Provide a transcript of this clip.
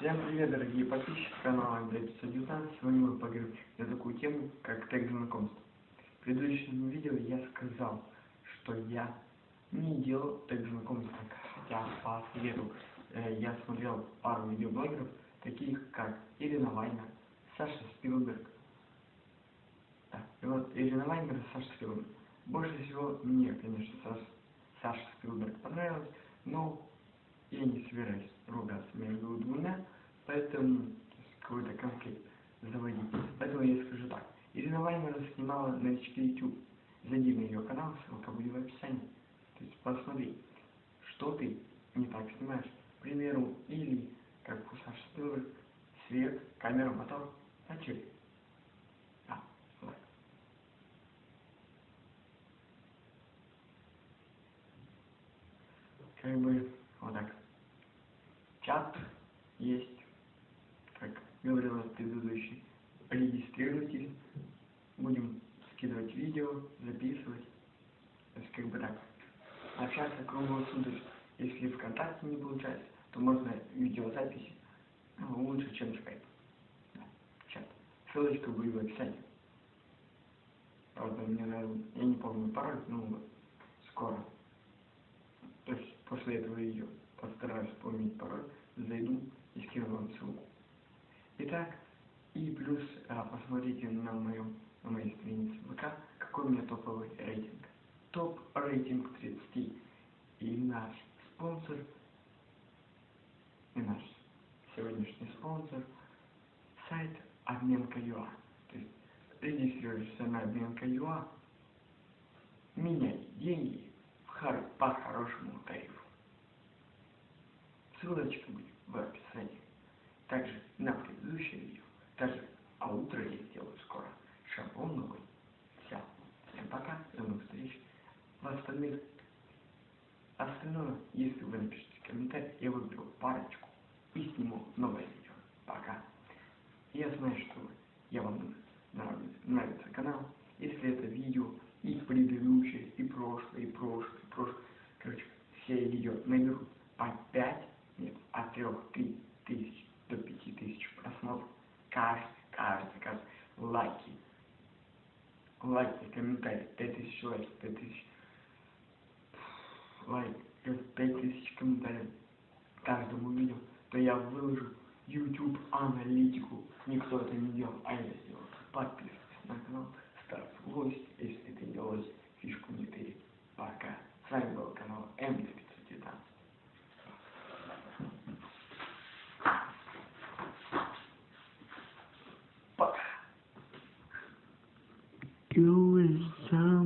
Всем привет, дорогие подписчики канала Андрей 519. Сегодня мы поговорим на такую тему, как тег знакомств. В предыдущем видео я сказал, что я не делал тег знакомств, хотя по совету э, я смотрел пару видеоблогеров, таких как Ирина Вайнер, Саша Спилберг. Да, и вот Ирина Вайнер и Саша Спилберг. Больше всего мне, конечно, Саша, Саша Спилберг понравилось, но я не собираюсь ругаться между двумя, поэтому какой-то конфликт заводить. Поэтому я скажу так. Ирина Ваймера снимала на YouTube. Зайди на ее канал, ссылка будет в описании. То есть посмотри, что ты не так снимаешь. К примеру, или как у Саши Спилберг, свет, камера, мотор, начали. Как бы чат есть, как говорила предыдущий, регистрируйтесь, будем скидывать видео, записывать, то есть как бы так, общаться круглосуточно. Если ВКонтакте не получается, то можно видеозаписи ну, лучше, чем скайп. Да, чат. Ссылочка будет в описании. Правда, мне, наверное, я не помню пароль, но скоро. То есть после этого видео постараюсь вспомнить пароль, зайду и скину вам ссылку. Итак, и плюс а, посмотрите на моем на моей странице ВК, какой у меня топовый рейтинг. Топ рейтинг 30. И наш спонсор, и наш сегодняшний спонсор, сайт обменка.ua. То есть регистрируешься на обменка.ua, меняй деньги по хорошему тарифу. Ссылочка будет в описании. Также на предыдущее видео. Также, а утро я сделаю скоро. Шаблон новый. Все. Всем пока. До новых встреч. В остальных остальное, если вы напишите комментарий, я выберу парочку и сниму новое видео. Пока. Я знаю, что я вам нравится, нравится канал. Если это видео и предыдущее, и прошлое, и прошлое, и прошлое, короче, все видео наберут по 5 нет, от 3 тысяч до 5 тысяч просмотров. Каждый, каждый, каждый. Лайки. Лайки, комментарии. 5 тысяч лайков, 5 тысяч лайк, 5 тысяч комментариев каждому видео, то я выложу YouTube аналитику. Никто это не делал, а я сделал. Подписывайся на канал, ставь лось, You is some